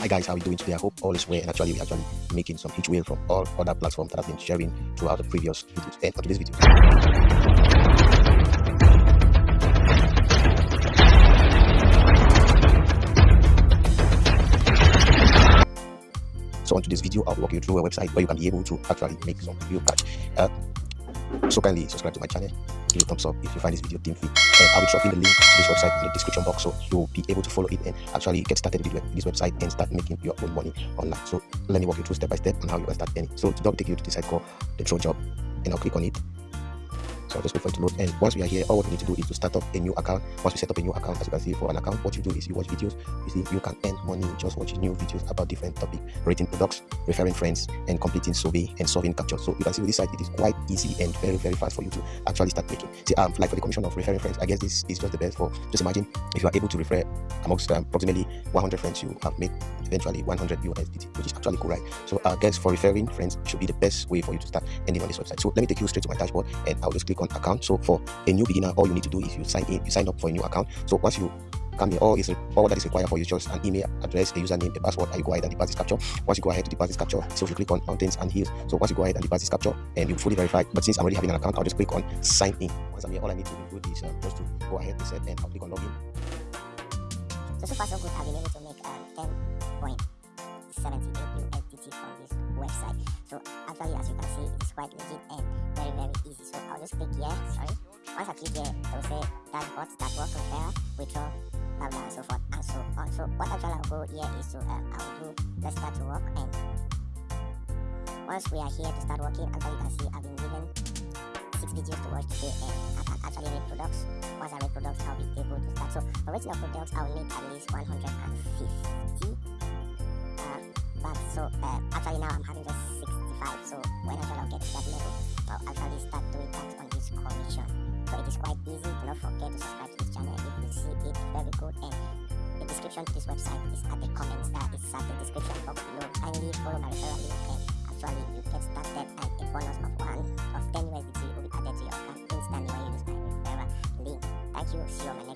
Hi guys, how are you doing today? I hope all is well and actually we're actually making some huge whale from all other platforms that I've been sharing throughout the previous videos and for today's video. So on today's video, I'll walk you through a website where you can be able to actually make some real cash. Uh, so kindly subscribe to my channel, give a thumbs up if you find this video thin fit. And I'll be dropping the link to this website in the description box so you'll be able to follow it and actually get started with this website and start making your own money online. So let me walk you through step by step on how you can start earning. So to take you to the site called the Throw Job and I'll click on it so I'll just wait for it to load. And once we are here, all what we need to do is to start up a new account. Once we set up a new account, as you can see for an account, what you do is you watch videos. You see, you can earn money just watching new videos about different topics, rating products, referring friends, and completing survey and solving captcha. So you can see with this site, it is quite easy and very, very fast for you to actually start making. See, um, like for the commission of referring friends, I guess this is just the best for just imagine if you are able to refer amongst um, approximately 100 friends, you have made eventually 100 USDT, which is actually cool, right? So I guess for referring friends should be the best way for you to start earning on this website. So let me take you straight to my dashboard and I'll just click on account. So for a new beginner, all you need to do is you sign in, you sign up for a new account. So once you come here, all is all that is required for you just an email address, a username, a password, and you go ahead and deposit captcha. Once you go ahead to deposit captcha, so if you click on mountains and hills, so once you go ahead and deposit captcha and you fully verify, but since I'm already having an account, I'll just click on sign in. Once I'm here, all I need to do is uh, just to go ahead to set and I'll click on login. So so far so good, I've been able to make um, 10.78 USDT from this website. So actually, as you can see, it's quite legit and very easy. So I'll just click here. Sorry. Once I click here, it will say dashboard, work, repair, withdraw, blah blah, and so forth and so on. So what actually I'll go here is to um, I'll do let's start to work and once we are here to start working, actually you can see I've been given six videos to watch today and I can actually rate products. Once I rate products, I'll be able to start. So for rating products, I'll need at least 150 uh, but so uh, actually now I'm having just 65 so when actually I'll get to that level Actually start doing that on this commission so it is quite easy do not forget to subscribe to this channel if you see it very good. And the description to this website is at the comments that is at the description box below. Kindly follow my referral link and actually you get started and a bonus of one of 10 USDT will be added to your account instantly when you use my referral link. Thank you. See you on my